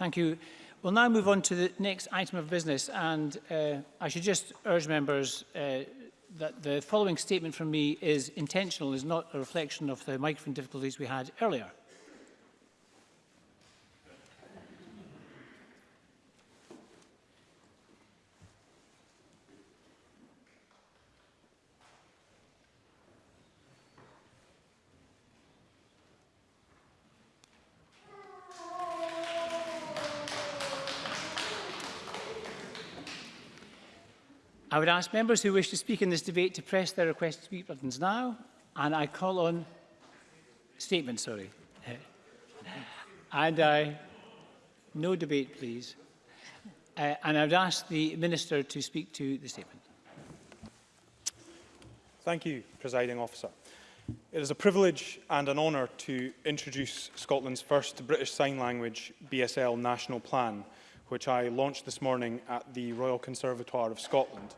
Thank you. We'll now move on to the next item of business and uh, I should just urge members uh, that the following statement from me is intentional, is not a reflection of the microphone difficulties we had earlier. ask members who wish to speak in this debate to press their request to speak buttons now. And I call on statement, sorry. and I, no debate, please. Uh, and I would ask the Minister to speak to the statement. Thank you, Presiding Officer. It is a privilege and an honour to introduce Scotland's first British Sign Language BSL National Plan, which I launched this morning at the Royal Conservatoire of Scotland.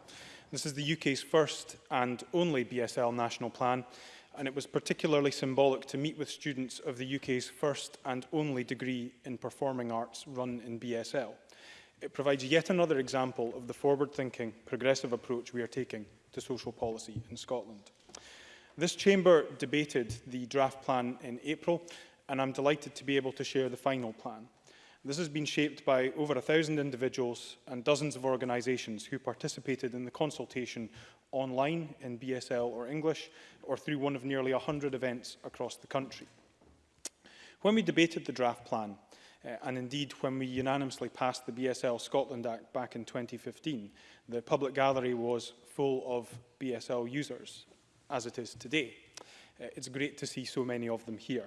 This is the UK's first and only BSL national plan, and it was particularly symbolic to meet with students of the UK's first and only degree in performing arts run in BSL. It provides yet another example of the forward-thinking, progressive approach we are taking to social policy in Scotland. This chamber debated the draft plan in April, and I'm delighted to be able to share the final plan. This has been shaped by over 1,000 individuals and dozens of organisations who participated in the consultation online in BSL or English or through one of nearly 100 events across the country. When we debated the draft plan, uh, and indeed when we unanimously passed the BSL Scotland Act back in 2015, the public gallery was full of BSL users, as it is today. Uh, it's great to see so many of them here.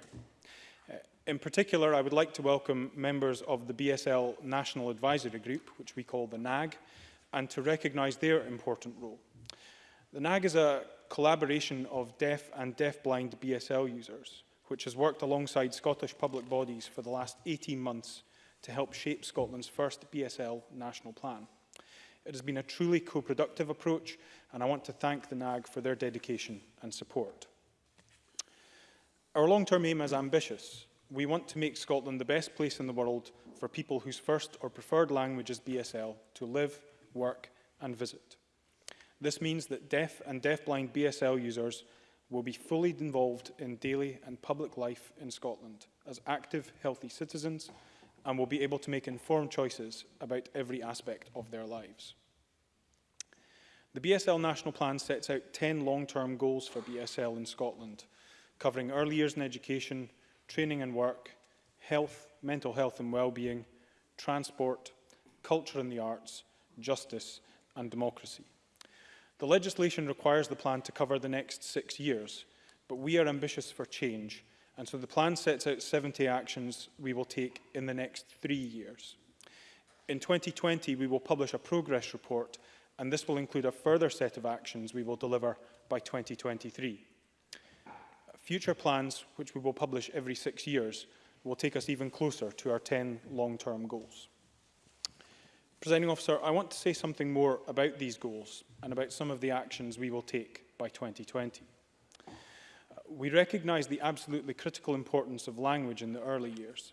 In particular, I would like to welcome members of the BSL National Advisory Group, which we call the NAG, and to recognise their important role. The NAG is a collaboration of deaf and deafblind BSL users, which has worked alongside Scottish public bodies for the last 18 months to help shape Scotland's first BSL national plan. It has been a truly co-productive approach, and I want to thank the NAG for their dedication and support. Our long-term aim is ambitious, we want to make Scotland the best place in the world for people whose first or preferred language is BSL to live, work and visit. This means that deaf and deafblind BSL users will be fully involved in daily and public life in Scotland as active, healthy citizens and will be able to make informed choices about every aspect of their lives. The BSL National Plan sets out 10 long-term goals for BSL in Scotland, covering early years in education, training and work, health, mental health and well-being, transport, culture and the arts, justice and democracy. The legislation requires the plan to cover the next six years, but we are ambitious for change, and so the plan sets out 70 actions we will take in the next three years. In 2020, we will publish a progress report, and this will include a further set of actions we will deliver by 2023. Future plans, which we will publish every six years, will take us even closer to our 10 long-term goals. Presiding officer, I want to say something more about these goals and about some of the actions we will take by 2020. We recognise the absolutely critical importance of language in the early years.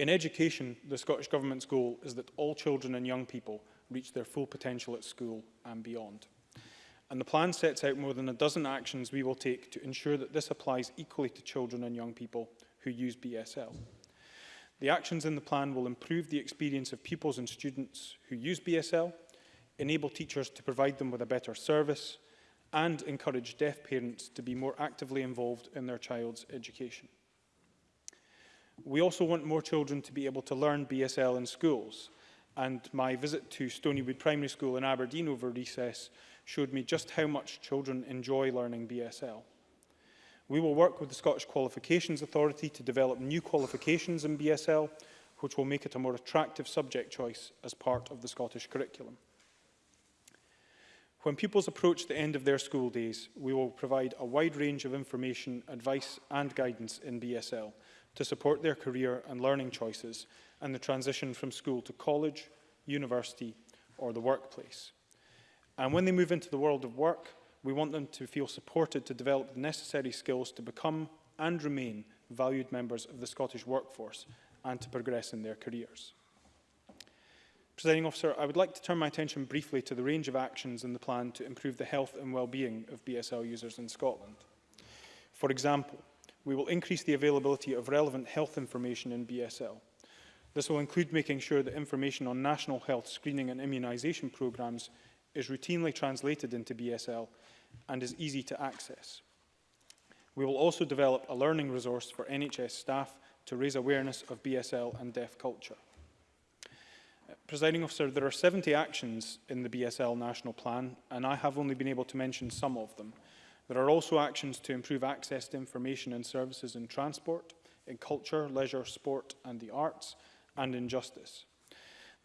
In education, the Scottish Government's goal is that all children and young people reach their full potential at school and beyond. And the plan sets out more than a dozen actions we will take to ensure that this applies equally to children and young people who use BSL. The actions in the plan will improve the experience of pupils and students who use BSL, enable teachers to provide them with a better service, and encourage deaf parents to be more actively involved in their child's education. We also want more children to be able to learn BSL in schools, and my visit to Stonywood Primary School in Aberdeen over recess showed me just how much children enjoy learning BSL. We will work with the Scottish Qualifications Authority to develop new qualifications in BSL, which will make it a more attractive subject choice as part of the Scottish curriculum. When pupils approach the end of their school days, we will provide a wide range of information, advice and guidance in BSL to support their career and learning choices and the transition from school to college, university or the workplace. And when they move into the world of work, We want them to feel supported to develop the necessary skills to become and remain valued members of the Scottish workforce and to progress in their careers. Presiding officer, I would like to turn my attention briefly to the range of actions in the plan to improve the health and well-being of BSL users in Scotland. For example, we will increase the availability of relevant health information in BSL. This will include making sure that information on national health screening and immunisation programmes is routinely translated into BSL and is easy to access. We will also develop a learning resource for NHS staff to raise awareness of BSL and deaf culture. Uh, presiding officer, there are 70 actions in the BSL National Plan, and I have only been able to mention some of them. There are also actions to improve access to information and services in transport, in culture, leisure, sport and the arts, and in justice.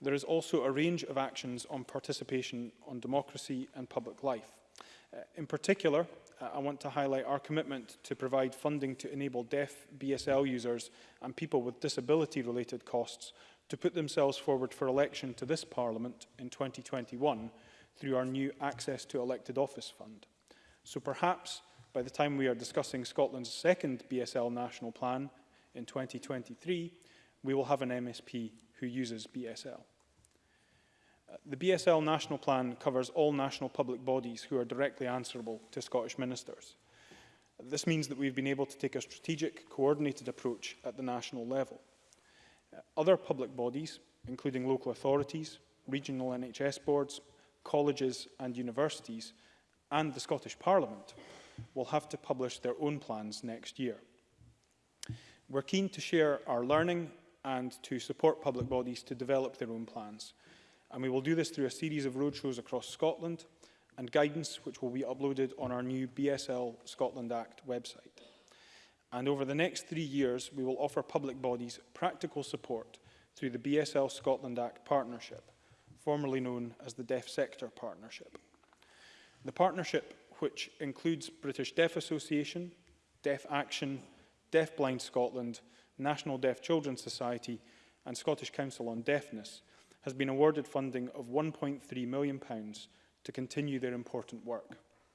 There is also a range of actions on participation on democracy and public life. Uh, in particular, uh, I want to highlight our commitment to provide funding to enable deaf BSL users and people with disability-related costs to put themselves forward for election to this Parliament in 2021 through our new Access to Elected Office Fund. So perhaps by the time we are discussing Scotland's second BSL national plan in 2023, we will have an MSP who uses BSL. Uh, the BSL National Plan covers all national public bodies who are directly answerable to Scottish ministers. This means that we've been able to take a strategic, coordinated approach at the national level. Uh, other public bodies, including local authorities, regional NHS boards, colleges and universities, and the Scottish Parliament, will have to publish their own plans next year. We're keen to share our learning and to support public bodies to develop their own plans. And we will do this through a series of roadshows across Scotland and guidance which will be uploaded on our new BSL Scotland Act website. And over the next three years, we will offer public bodies practical support through the BSL Scotland Act Partnership, formerly known as the Deaf Sector Partnership. The partnership, which includes British Deaf Association, Deaf Action, Deafblind Scotland, National Deaf Children's Society and Scottish Council on Deafness has been awarded funding of £1.3 million to continue their important work.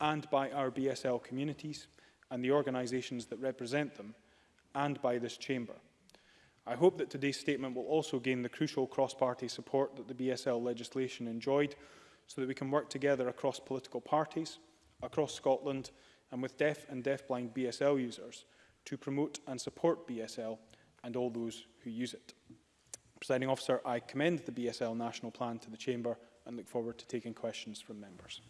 and by our BSL communities and the organisations that represent them and by this chamber. I hope that today's statement will also gain the crucial cross-party support that the BSL legislation enjoyed so that we can work together across political parties, across Scotland and with deaf and deafblind BSL users to promote and support BSL and all those who use it. Presiding officer, I commend the BSL National Plan to the Chamber and look forward to taking questions from members.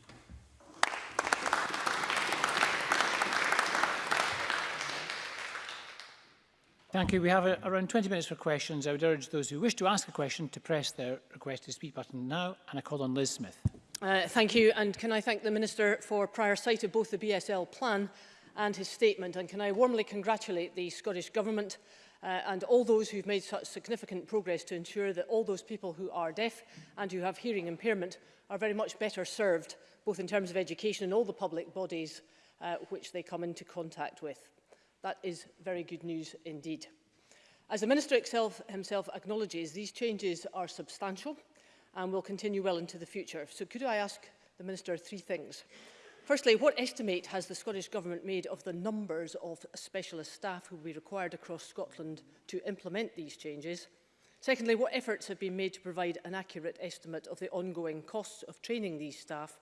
Thank you. We have a, around 20 minutes for questions. I would urge those who wish to ask a question to press their request to speak button now, and I call on Liz Smith. Uh, thank you, and can I thank the Minister for prior sight of both the BSL plan and his statement, and can I warmly congratulate the Scottish Government uh, and all those who've made such significant progress to ensure that all those people who are deaf and who have hearing impairment are very much better served, both in terms of education and all the public bodies uh, which they come into contact with. That is very good news indeed. As the Minister himself, himself acknowledges, these changes are substantial and will continue well into the future. So could I ask the Minister three things? Firstly, what estimate has the Scottish Government made of the numbers of specialist staff who will be required across Scotland to implement these changes? Secondly, what efforts have been made to provide an accurate estimate of the ongoing costs of training these staff?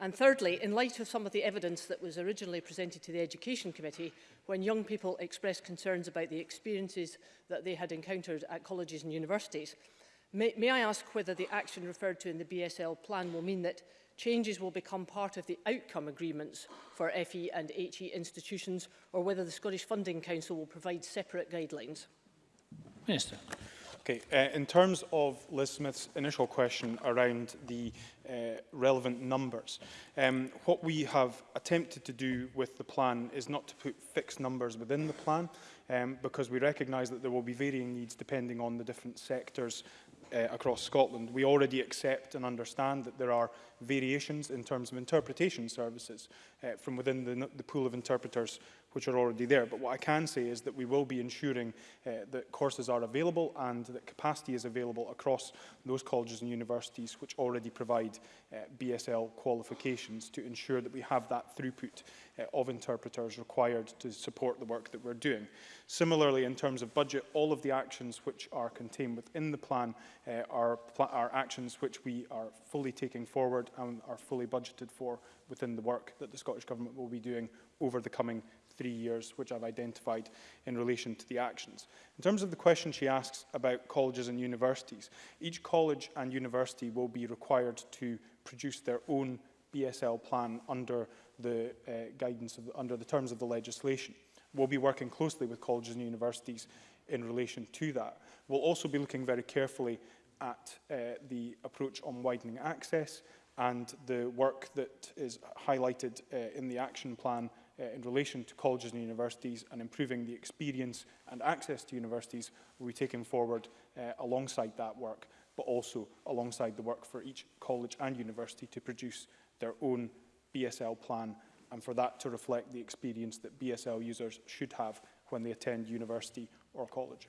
And thirdly, in light of some of the evidence that was originally presented to the Education Committee when young people expressed concerns about the experiences that they had encountered at colleges and universities, may, may I ask whether the action referred to in the BSL plan will mean that changes will become part of the outcome agreements for FE and HE institutions or whether the Scottish Funding Council will provide separate guidelines. Minister. Okay, uh, in terms of Liz Smith's initial question around the uh, relevant numbers, um, what we have attempted to do with the plan is not to put fixed numbers within the plan, um, because we recognise that there will be varying needs depending on the different sectors uh, across Scotland, we already accept and understand that there are variations in terms of interpretation services uh, from within the, the pool of interpreters which are already there. But what I can say is that we will be ensuring uh, that courses are available and that capacity is available across those colleges and universities which already provide uh, BSL qualifications to ensure that we have that throughput uh, of interpreters required to support the work that we're doing. Similarly, in terms of budget, all of the actions which are contained within the plan uh, are, pl are actions which we are fully taking forward and are fully budgeted for within the work that the Scottish Government will be doing over the coming three years, which I've identified in relation to the actions. In terms of the question she asks about colleges and universities, each college and university will be required to produce their own BSL plan under the uh, guidance of under the terms of the legislation. We'll be working closely with colleges and universities in relation to that. We'll also be looking very carefully at uh, the approach on widening access and the work that is highlighted uh, in the action plan uh, in relation to colleges and universities and improving the experience and access to universities will be taken forward uh, alongside that work, but also alongside the work for each college and university to produce their own BSL plan and for that to reflect the experience that BSL users should have when they attend university or college.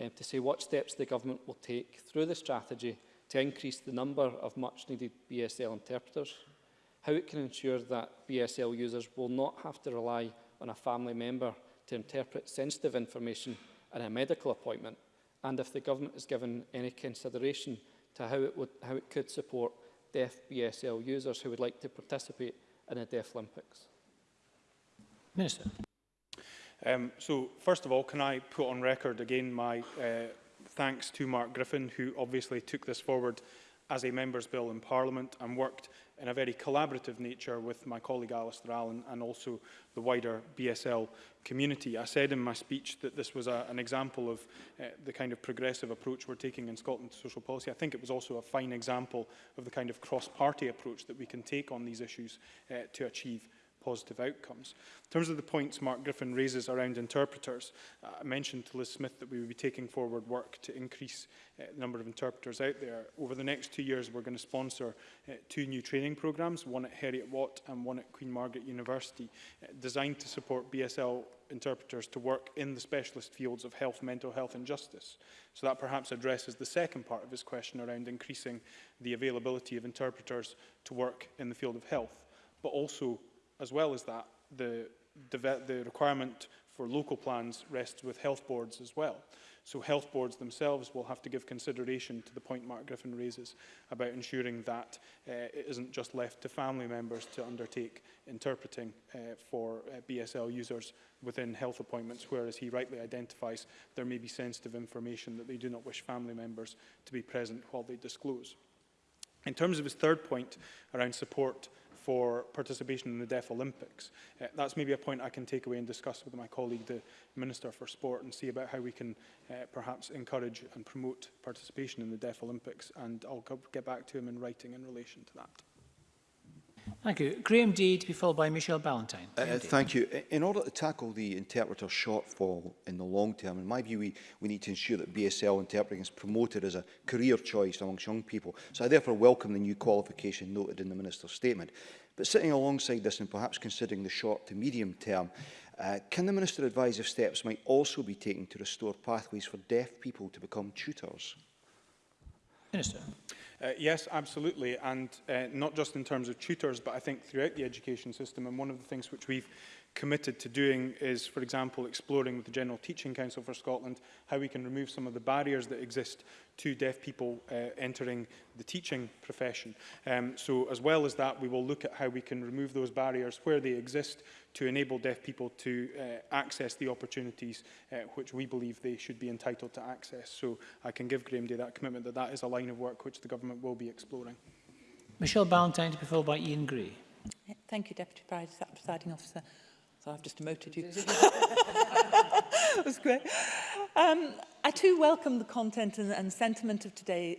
um, to say what steps the Government will take through the strategy to increase the number of much-needed BSL interpreters, how it can ensure that BSL users will not have to rely on a family member to interpret sensitive information in a medical appointment and if the government has given any consideration to how it, would, how it could support deaf BSL users who would like to participate in a Deaf Olympics? Minister. Um, so, first of all, can I put on record again my uh, thanks to Mark Griffin, who obviously took this forward as a Members' Bill in Parliament and worked in a very collaborative nature with my colleague Alistair Allen and also the wider BSL community. I said in my speech that this was a, an example of uh, the kind of progressive approach we're taking in Scotland to social policy. I think it was also a fine example of the kind of cross-party approach that we can take on these issues uh, to achieve positive outcomes. In terms of the points Mark Griffin raises around interpreters, uh, I mentioned to Liz Smith that we would be taking forward work to increase uh, the number of interpreters out there. Over the next two years, we're going to sponsor uh, two new training programmes, one at Harriet Watt and one at Queen Margaret University, uh, designed to support BSL interpreters to work in the specialist fields of health, mental health and justice. So that perhaps addresses the second part of his question around increasing the availability of interpreters to work in the field of health, but also as well as that, the, the requirement for local plans rests with health boards as well. So health boards themselves will have to give consideration to the point Mark Griffin raises about ensuring that uh, it isn't just left to family members to undertake interpreting uh, for uh, BSL users within health appointments, whereas he rightly identifies there may be sensitive information that they do not wish family members to be present while they disclose. In terms of his third point around support for participation in the Deaf Olympics. Uh, that's maybe a point I can take away and discuss with my colleague, the Minister for Sport, and see about how we can uh, perhaps encourage and promote participation in the Deaf Olympics. And I'll get back to him in writing in relation to that. Thank you. Graeme Deed, to be followed by Michelle Ballantyne. Uh, uh, thank you. In order to tackle the interpreter shortfall in the long term, in my view, we, we need to ensure that BSL interpreting is promoted as a career choice amongst young people. So I therefore welcome the new qualification noted in the Minister's statement. But sitting alongside this and perhaps considering the short to medium term, uh, can the Minister advise if steps might also be taken to restore pathways for deaf people to become tutors? Minister. Uh, yes, absolutely, and uh, not just in terms of tutors, but I think throughout the education system. And one of the things which we've committed to doing is, for example, exploring with the General Teaching Council for Scotland how we can remove some of the barriers that exist to deaf people uh, entering the teaching profession. Um, so as well as that, we will look at how we can remove those barriers where they exist to enable deaf people to uh, access the opportunities uh, which we believe they should be entitled to access. So I can give Graham Day that commitment that that is a line of work which the government will be exploring. Michelle Ballantyne to be followed by Ian Gray. Thank you, Deputy Presiding Officer. I've just demoted you. that was great. Um, I too welcome the content and, and sentiment of today's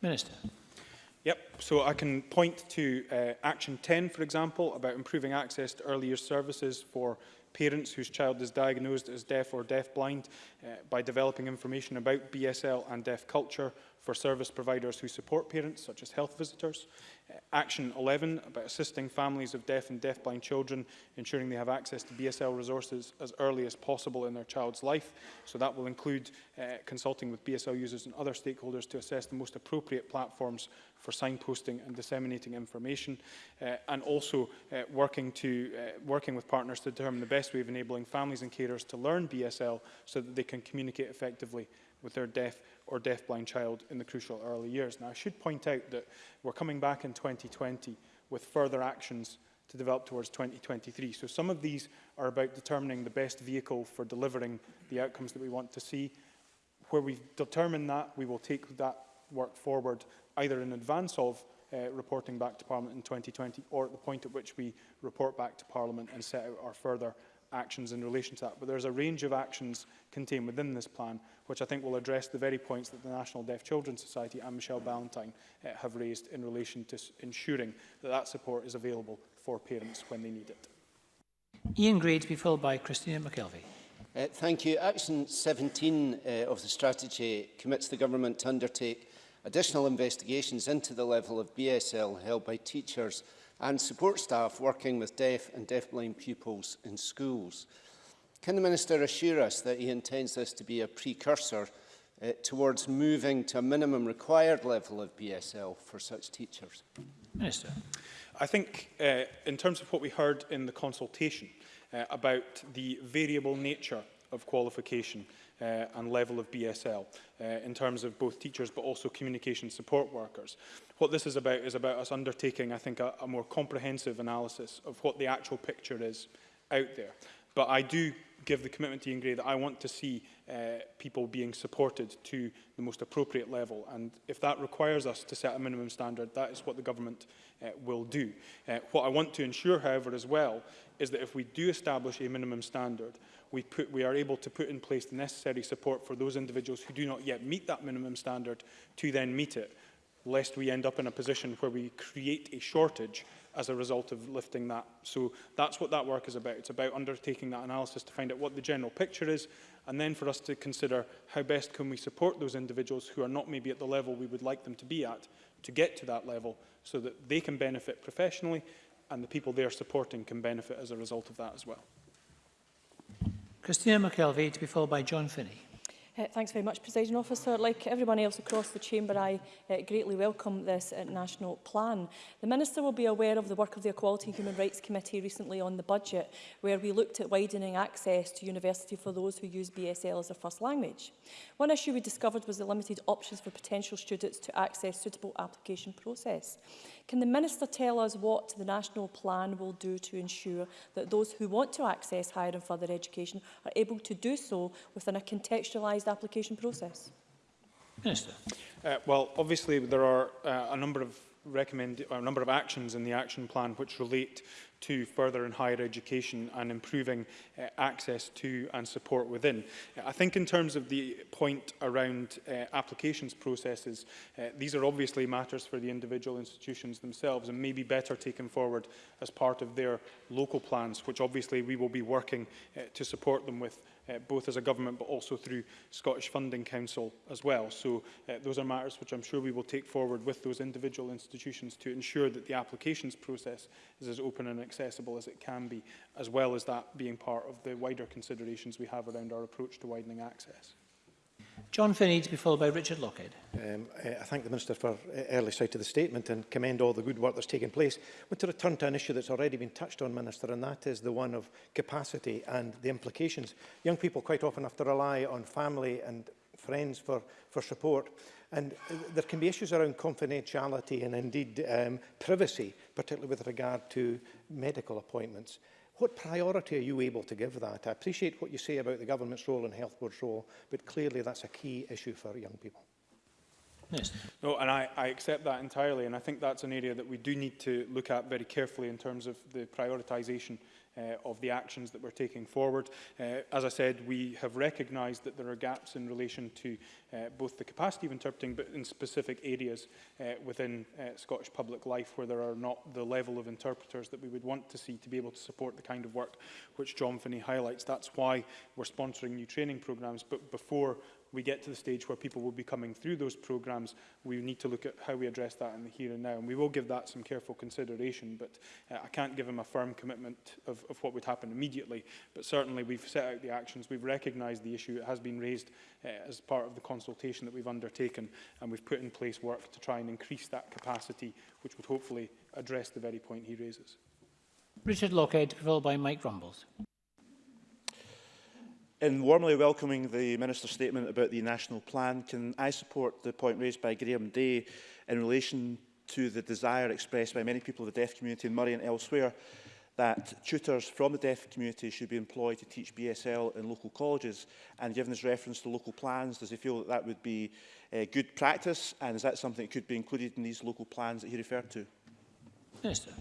Minister. Yep, so I can point to uh, Action 10, for example, about improving access to earlier services for parents whose child is diagnosed as deaf or deafblind uh, by developing information about BSL and deaf culture for service providers who support parents, such as health visitors. Action 11, about assisting families of deaf and deafblind children, ensuring they have access to BSL resources as early as possible in their child's life. So that will include uh, consulting with BSL users and other stakeholders to assess the most appropriate platforms for signposting and disseminating information, uh, and also uh, working, to, uh, working with partners to determine the best way of enabling families and carers to learn BSL so that they can communicate effectively with their deaf or deafblind child in the crucial early years. Now, I should point out that we're coming back in 2020 with further actions to develop towards 2023. So some of these are about determining the best vehicle for delivering the outcomes that we want to see. Where we've determined that, we will take that work forward either in advance of uh, reporting back to Parliament in 2020 or at the point at which we report back to Parliament and set out our further actions in relation to that. But there's a range of actions contained within this plan, which I think will address the very points that the National Deaf Children's Society and Michelle Ballantyne uh, have raised in relation to ensuring that that support is available for parents when they need it. Ian Gray to be followed by Christina McKelvey. Uh, eh, thank you. Action 17 uh, eh, of the strategy commits the government to undertake additional investigations into the level of BSL held by teachers and support staff working with deaf and deafblind pupils in schools. Can the Minister assure us that he intends this to be a precursor uh, towards moving to a minimum required level of BSL for such teachers? Minister. I think uh, in terms of what we heard in the consultation uh, about the variable nature of qualification uh, and level of BSL uh, in terms of both teachers but also communication support workers. What this is about is about us undertaking, I think, a, a more comprehensive analysis of what the actual picture is out there. But I do give the commitment to Ian Gray that I want to see uh, people being supported to the most appropriate level. And if that requires us to set a minimum standard, that is what the government uh, will do. Uh, what I want to ensure, however, as well, is that if we do establish a minimum standard, we, put, we are able to put in place the necessary support for those individuals who do not yet meet that minimum standard to then meet it, lest we end up in a position where we create a shortage as a result of lifting that. So that's what that work is about. It's about undertaking that analysis to find out what the general picture is and then for us to consider how best can we support those individuals who are not maybe at the level we would like them to be at to get to that level so that they can benefit professionally and the people they're supporting can benefit as a result of that as well. Christina McKelvey to be followed by John Finney. Uh, thanks very much, President Officer. Like everyone else across the Chamber, I uh, greatly welcome this uh, national plan. The Minister will be aware of the work of the Equality and Human Rights Committee recently on the budget, where we looked at widening access to university for those who use BSL as their first language. One issue we discovered was the limited options for potential students to access suitable application process. Can the Minister tell us what the national plan will do to ensure that those who want to access higher and further education are able to do so within a contextualised standardised application process? Minister. Uh, well, obviously there are uh, a number of recommend a number of actions in the action plan which relate to further and higher education and improving uh, access to and support within. Uh, I think in terms of the point around uh, applications processes, uh, these are obviously matters for the individual institutions themselves and may be better taken forward as part of their local plans, which obviously we will be working uh, to support them with uh, both as a government but also through Scottish Funding Council as well. So uh, those are matters which I'm sure we will take forward with those individual institutions to ensure that the applications process is as open and accessible as it can be, as well as that being part of the wider considerations we have around our approach to widening access. John Finney to be followed by Richard Lockhead. Um, eh, I thank the Minister for eh, early sight of the statement and commend all the good work that's taken place. I want to return to an issue that's already been touched on, Minister, and that is the one of capacity and the implications. Young people quite often have to rely on family and friends for, for support. And eh, there can be issues around confidentiality and indeed um, privacy particularly with regard to medical appointments. What priority are you able to give that? I appreciate what you say about the government's role and health board's role, but clearly that's a key issue for young people. Yes. No, and I, I accept that entirely, and I think that's an area that we do need to look at very carefully in terms of the prioritisation uh, of the actions that we're taking forward. Uh, as I said, we have recognised that there are gaps in relation to uh, both the capacity of interpreting, but in specific areas uh, within uh, Scottish public life where there are not the level of interpreters that we would want to see to be able to support the kind of work which John Finney highlights. That's why we're sponsoring new training programmes, but before we get to the stage where people will be coming through those programmes, we need to look at how we address that in the here and now. And we will give that some careful consideration, but uh, I can't give him a firm commitment of, of what would happen immediately. But certainly we've set out the actions, we've recognised the issue, it has been raised uh, as part of the consultation that we've undertaken, and we've put in place work to try and increase that capacity, which would hopefully address the very point he raises. Richard Lockhead, followed by Mike Rumbles. In warmly welcoming the Minister's statement about the National Plan, can I support the point raised by Graham Day in relation to the desire expressed by many people of the deaf community in Murray and elsewhere that tutors from the deaf community should be employed to teach BSL in local colleges and given his reference to local plans does he feel that that would be uh, good practice and is that something that could be included in these local plans that he referred to? Minister.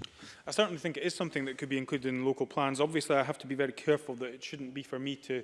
I certainly think it is something that could be included in local plans. Obviously, I have to be very careful that it shouldn't be for me to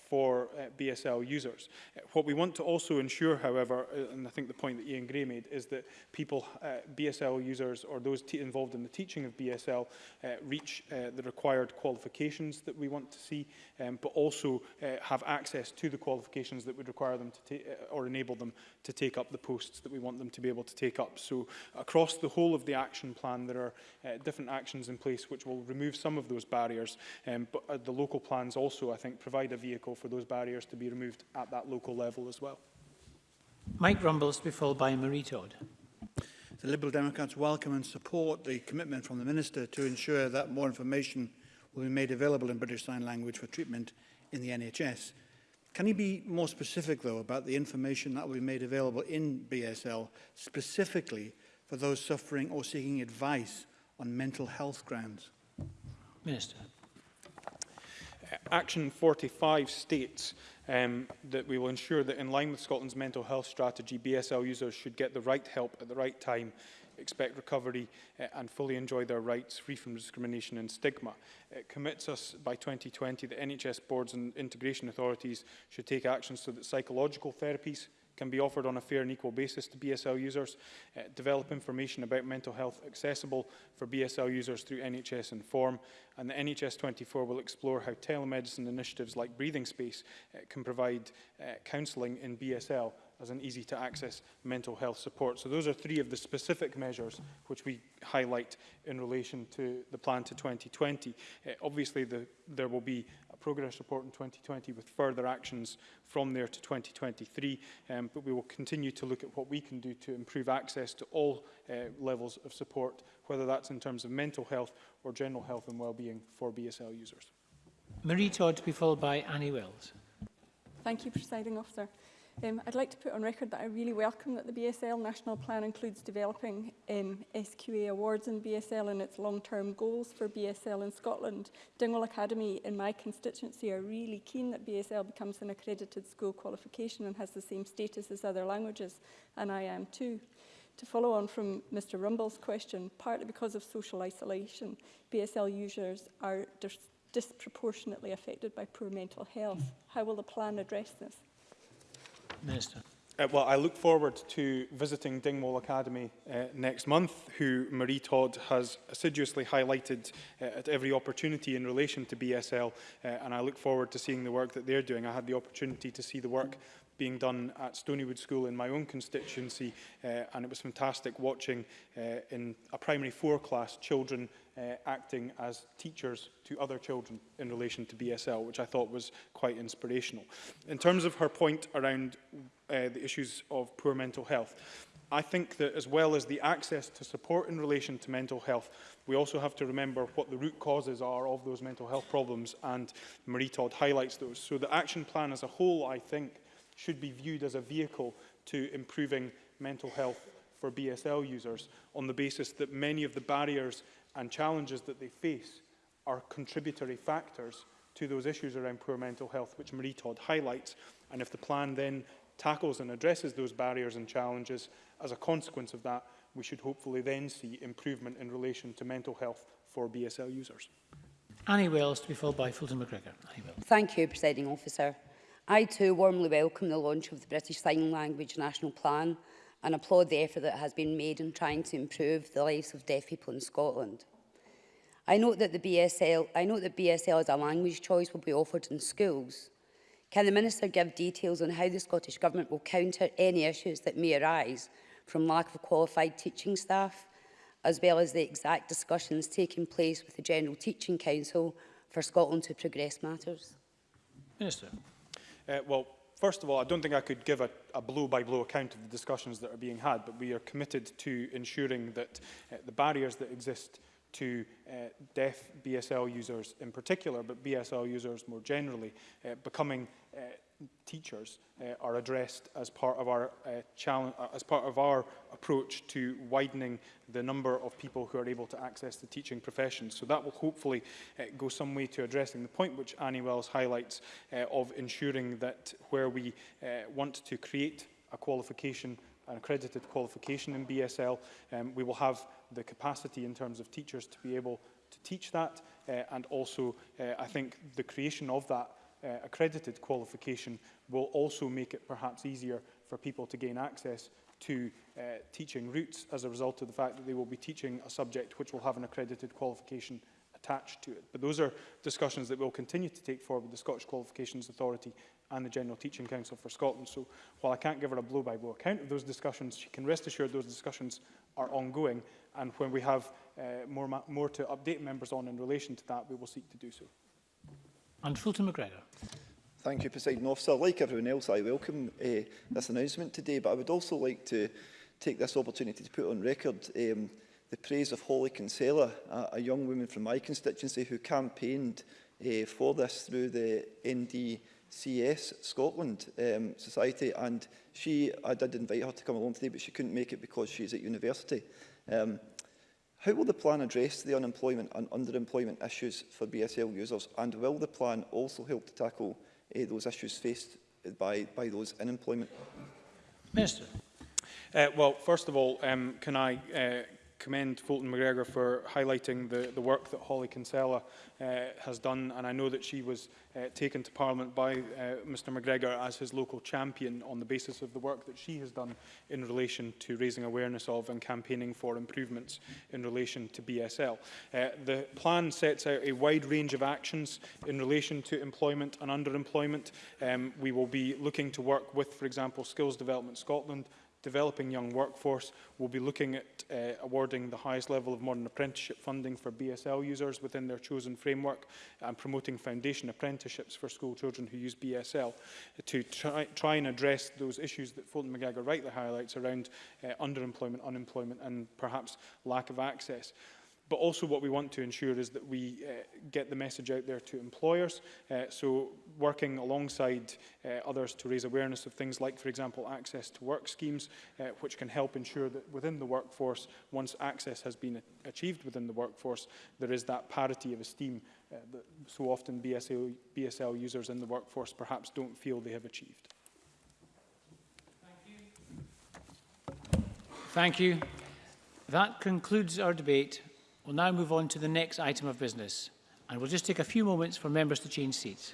for uh, BSL users. Uh, what we want to also ensure, however, uh, and I think the point that Ian Gray made, is that people, uh, BSL users or those involved in the teaching of BSL uh, reach uh, the required qualifications that we want to see um, but also uh, have access to the qualifications that would require them to uh, or enable them to take up the posts that we want them to be able to take up. So across the whole of the action plan, there are uh, different actions in place which will remove some of those barriers, um, but uh, the local plans also, I think, provide a vehicle for those barriers to be removed at that local level as well. Mike Rumbles to be followed by Marie Todd. The Liberal Democrats welcome and support the commitment from the Minister to ensure that more information will be made available in British Sign Language for treatment in the NHS. Can you be more specific, though, about the information that will be made available in BSL specifically for those suffering or seeking advice on mental health grounds? Minister. Action 45 states um, that we will ensure that in line with Scotland's mental health strategy, BSL users should get the right help at the right time expect recovery uh, and fully enjoy their rights free from discrimination and stigma. It uh, commits us by 2020 that NHS boards and integration authorities should take action so that psychological therapies can be offered on a fair and equal basis to BSL users, uh, develop information about mental health accessible for BSL users through NHS Inform, and the NHS 24 will explore how telemedicine initiatives like Breathing Space uh, can provide uh, counselling in BSL as an easy to access mental health support. So those are three of the specific measures which we highlight in relation to the plan to 2020. Uh, eh, obviously the, there will be a progress report in 2020 with further actions from there to 2023, um, but we will continue to look at what we can do to improve access to all uh, levels of support, whether that's in terms of mental health or general health and well-being for BSL users. Marie Todd to be followed by Annie Wells. Thank you, Presiding Officer. Um, I'd like to put on record that I really welcome that the BSL National Plan includes developing um, SQA awards in BSL and its long-term goals for BSL in Scotland. Dingwall Academy in my constituency are really keen that BSL becomes an accredited school qualification and has the same status as other languages, and I am too. To follow on from Mr Rumble's question, partly because of social isolation, BSL users are dis disproportionately affected by poor mental health. How will the plan address this? Minister. Uh, well, I look forward to visiting Dingwall Academy uh, next month, who Marie Todd has assiduously highlighted uh, at every opportunity in relation to BSL, uh, and I look forward to seeing the work that they're doing. I had the opportunity to see the work being done at Stonywood School in my own constituency uh, and it was fantastic watching uh, in a primary four class children uh, acting as teachers to other children in relation to BSL, which I thought was quite inspirational. In terms of her point around uh, the issues of poor mental health, I think that as well as the access to support in relation to mental health, we also have to remember what the root causes are of those mental health problems, and Marie Todd highlights those. So the action plan as a whole, I think, should be viewed as a vehicle to improving mental health for BSL users on the basis that many of the barriers and challenges that they face are contributory factors to those issues around poor mental health, which Marie Todd highlights. And if the plan then tackles and addresses those barriers and challenges, as a consequence of that, we should hopefully then see improvement in relation to mental health for BSL users. Annie Wells to be followed by Fulton McGregor. Annie Wells. Thank you, Presiding Officer. I too warmly welcome the launch of the British Sign Language National Plan and applaud the effort that has been made in trying to improve the lives of deaf people in Scotland. I note that the BSL, I note that BSL as a language choice will be offered in schools. Can the Minister give details on how the Scottish Government will counter any issues that may arise from lack of qualified teaching staff, as well as the exact discussions taking place with the General Teaching Council for Scotland to progress matters? Minister. Uh, well, first of all, I don't think I could give a, a blow-by-blow -blow account of the discussions that are being had, but we are committed to ensuring that uh, the barriers that exist to uh, deaf BSL users in particular, but BSL users more generally, uh, becoming uh, teachers uh, are addressed as part of our uh, challenge, uh, as part of our approach to widening the number of people who are able to access the teaching profession. So that will hopefully uh, go some way to addressing the point which Annie Wells highlights uh, of ensuring that where we uh, want to create a qualification an accredited qualification in BSL, um, we will have the capacity in terms of teachers to be able to teach that uh, and also uh, I think the creation of that uh, accredited qualification will also make it perhaps easier for people to gain access to uh, teaching routes as a result of the fact that they will be teaching a subject which will have an accredited qualification attached to it. But those are discussions that we'll continue to take forward with the Scottish Qualifications Authority and the General Teaching Council for Scotland. So while I can't give her a blow-by-blow -blow account of those discussions, she can rest assured those discussions are ongoing. And when we have uh, more, more to update members on in relation to that, we will seek to do so. And Fulton McGregor. Thank you, President Officer. Like everyone else, I welcome uh, this announcement today, but I would also like to take this opportunity to put on record um, the praise of Holly Kinsella, a, a young woman from my constituency who campaigned uh, for this through the NDCS Scotland um, Society. And she, I did invite her to come along today, but she couldn't make it because she's at university. Um, How will the plan address the unemployment and underemployment issues for BSL users and will the plan also help to tackle uh, those issues faced by, by those in employment? Minister. Uh, well, first of all, um, can I uh, commend Fulton McGregor for highlighting the, the work that Holly Kinsella uh, has done and I know that she was uh, taken to Parliament by uh, Mr McGregor as his local champion on the basis of the work that she has done in relation to raising awareness of and campaigning for improvements in relation to BSL. Uh, the plan sets out a wide range of actions in relation to employment and underemployment. Um, we will be looking to work with, for example, Skills Development Scotland developing young workforce. We'll be looking at uh, awarding the highest level of modern apprenticeship funding for BSL users within their chosen framework and promoting foundation apprenticeships for school children who use BSL to try, try and address those issues that Fulton McGregor rightly highlights around uh, underemployment, unemployment and perhaps lack of access. But also what we want to ensure is that we uh, get the message out there to employers. Uh, so working alongside uh, others to raise awareness of things like, for example, access to work schemes, uh, which can help ensure that within the workforce, once access has been achieved within the workforce, there is that parity of esteem uh, that so often BSL, BSL users in the workforce perhaps don't feel they have achieved. Thank you. That concludes our debate. We'll now move on to the next item of business and we'll just take a few moments for members to change seats.